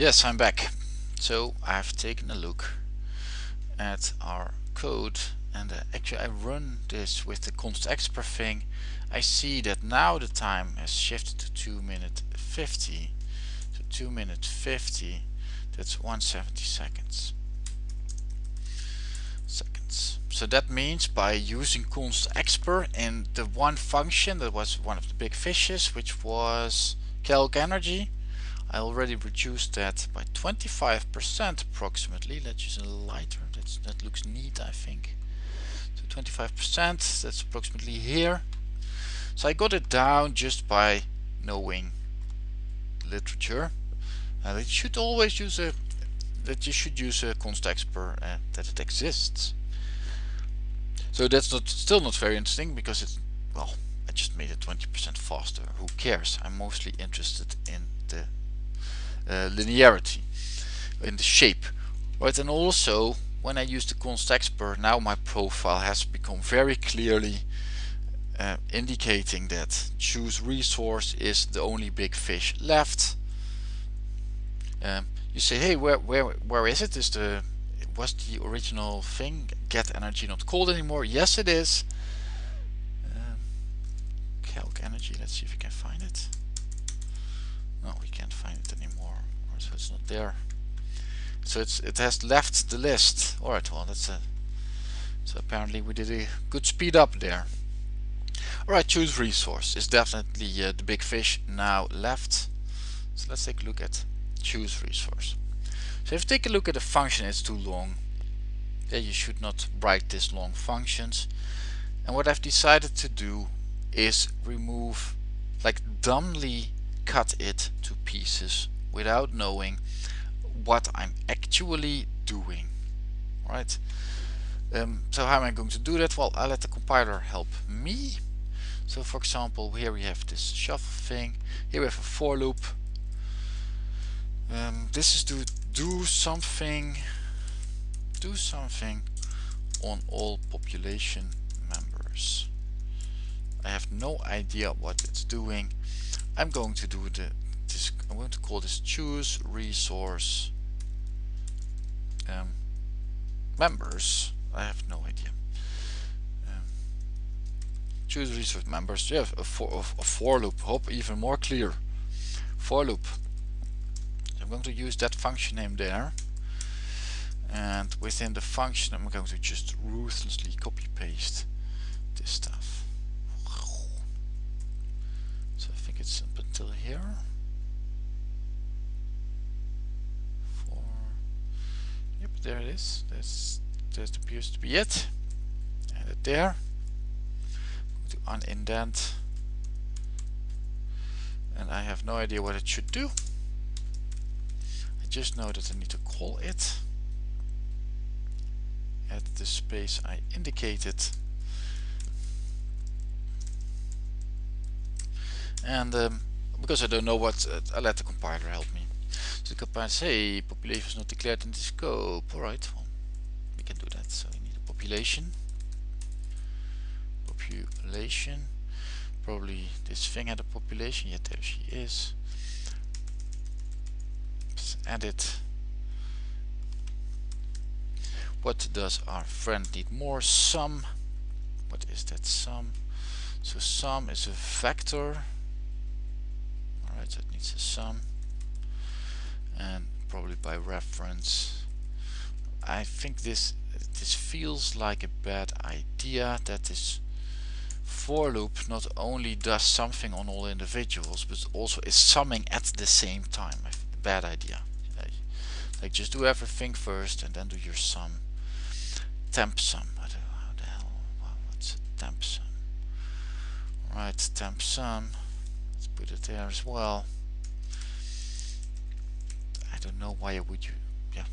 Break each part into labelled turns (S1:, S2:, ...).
S1: Yes, I'm back. So I've taken a look at our code and uh, actually I run this with the constexpr thing. I see that now the time has shifted to 2 minute 50. So 2 minute 50, that's 170 seconds. Seconds. So that means by using constexpr in the one function that was one of the big fishes, which was calc energy, I already reduced that by 25% approximately. Let's use a lighter. That's, that looks neat, I think. So 25%, that's approximately here. So I got it down just by knowing literature. And it should always use a that you should use a constexpr uh, that it exists. So that's not still not very interesting because it's well I just made it 20% faster. Who cares? I'm mostly interested in the uh, linearity in the shape. Right and also when I use the constexpr now my profile has become very clearly uh, indicating that choose resource is the only big fish left. Um, you say hey where where where is it? Is the was the original thing? Get energy not called anymore? Yes it is. Um, calc energy let's see if we can find it no we can't find it anymore so it's not there. So it's it has left the list. Alright well that's a so apparently we did a good speed up there. Alright choose resource. Is definitely uh, the big fish now left. So let's take a look at choose resource. So if you take a look at the function it's too long. Yeah, you should not write this long functions. And what I've decided to do is remove like dumbly cut it to pieces without knowing what I'm actually doing right? Um, so how am I going to do that? Well I'll let the compiler help me. So for example here we have this shuffle thing. Here we have a for loop. Um, this is to do something do something on all population members. I have no idea what it's doing I'm going to do the this I'm going to call this choose resource um, members. I have no idea. Um, choose resource members. Yeah a for, a for loop. Hope even more clear. For loop. I'm going to use that function name there. And within the function I'm going to just ruthlessly copy paste up until here there it is. That's just appears to be it. Add it there. To unindent. And I have no idea what it should do. I just know that I need to call it. At the space I indicated. And um, because I don't know what uh, I let the compiler help me so the compiler say population is not declared in the scope. Alright, well, we can do that. So we need a population. Population. Probably this thing had a population. Yet there she is. Let's add it. What does our friend need more? Sum. What is that sum? So sum is a vector. It needs a sum. And probably by reference I think this this feels like a bad idea that this for loop not only does something on all individuals but also is summing at the same time. Bad idea. Like just do everything first and then do your sum. Temp sum. How the hell what's a temp sum? Right temp sum put it there as well. I don't know why would you yeah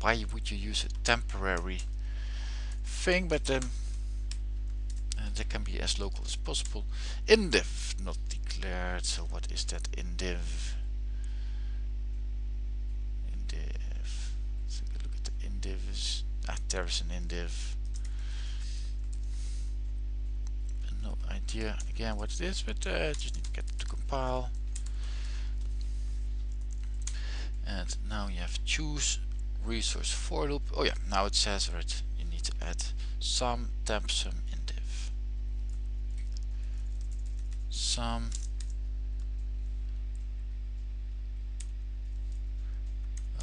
S1: why would you use a temporary thing but um, uh, that can be as local as possible. Indiv not declared. So what is that indiv indiv take a look at the indivs ah there's an indiv idea again what it is but uh, just need to get to compile. And now you have choose resource for loop. Oh yeah now it says right you need to add some temp sum indiv. Some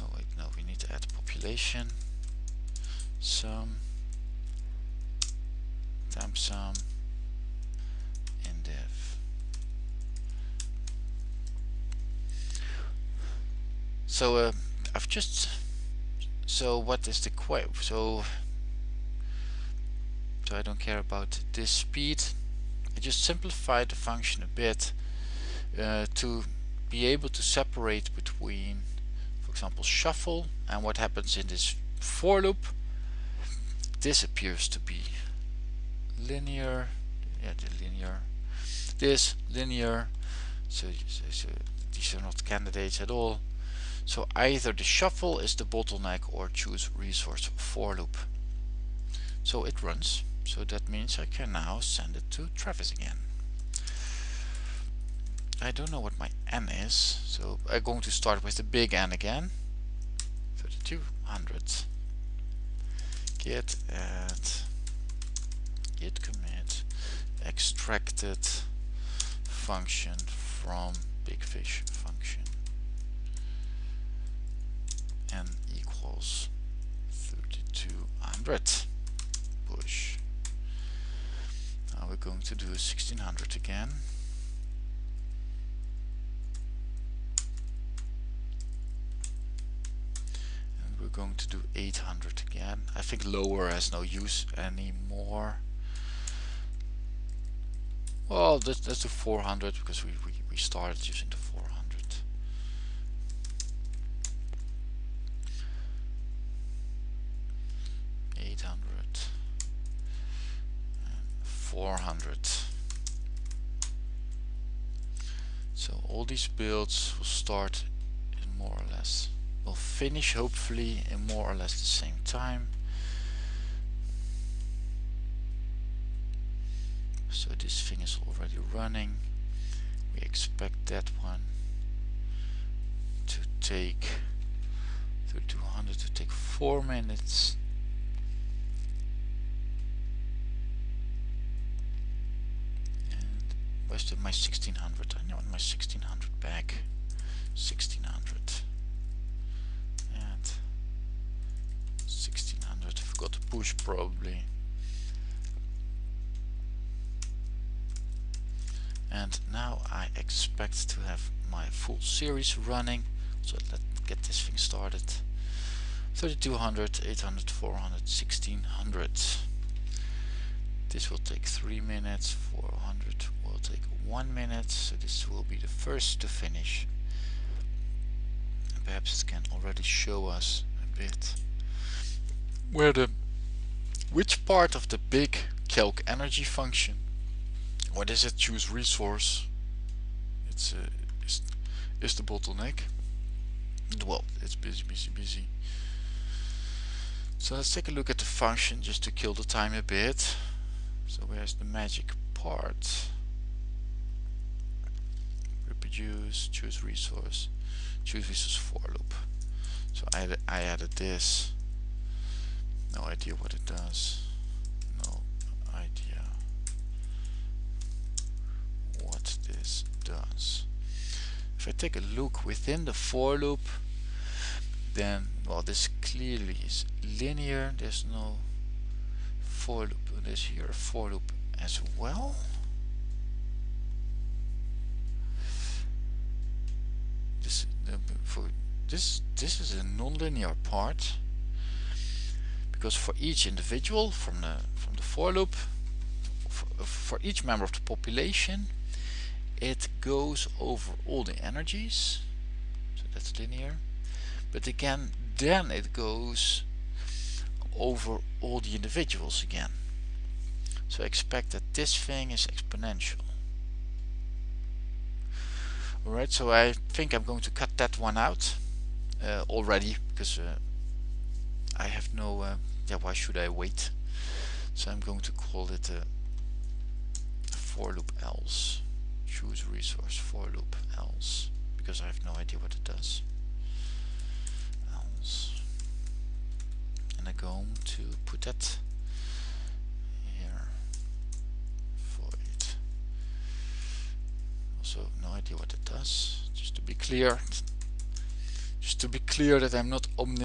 S1: oh wait no we need to add population. Some temp sum so uh, I've just so what is the quote so so I don't care about this speed. I just simplified the function a bit uh, to be able to separate between for example shuffle and what happens in this for loop. This appears to be linear yeah the linear this linear so, so, so these are not candidates at all so either the shuffle is the bottleneck or choose resource for loop. So it runs. So that means I can now send it to Travis again. I don't know what my n is. So I'm going to start with the big N again. 3200 git add git commit extracted function from big fish function n equals 3200 push. Now we're going to do 1600 again. And we're going to do 800 again. I think lower has no use anymore. Well, let's, let's do 400 because we, we, we started using the 400. 800 400 so all these builds will start in more or less will finish hopefully in more or less the same time. So this thing is already running. We expect that one to take 3200 to take four minutes where's my 1600 I want my 1600 back 1600 and 1600 forgot to push probably. And now I expect to have my full series running. So let's get this thing started. 3200 800 400 1600 this will take 3 minutes 400 will take 1 minute so this will be the first to finish perhaps it can already show us a bit where the which part of the big calc energy function what is it? Choose resource. It's uh, is, is the bottleneck. Well, it's busy, busy, busy. So let's take a look at the function just to kill the time a bit. So where's the magic part? Reproduce, choose resource, choose resource for loop. So I, I added this. No idea what it does. No idea what this does. If I take a look within the for loop, then, well, this clearly is linear. There's no for loop. There's here for loop as well. This, for, this, this is a nonlinear part because for each individual from the from the for loop for, for each member of the population it goes over all the energies so that's linear but again then it goes over all the individuals again. So expect that this thing is exponential. Alright so I think I'm going to cut that one out uh, already because uh, I have no uh, yeah why should I wait? So I'm going to call it a for loop else. Choose resource for loop else because I have no idea what it does home to put that here void also no idea what it does just to be clear. Just to be clear that I'm not omniscient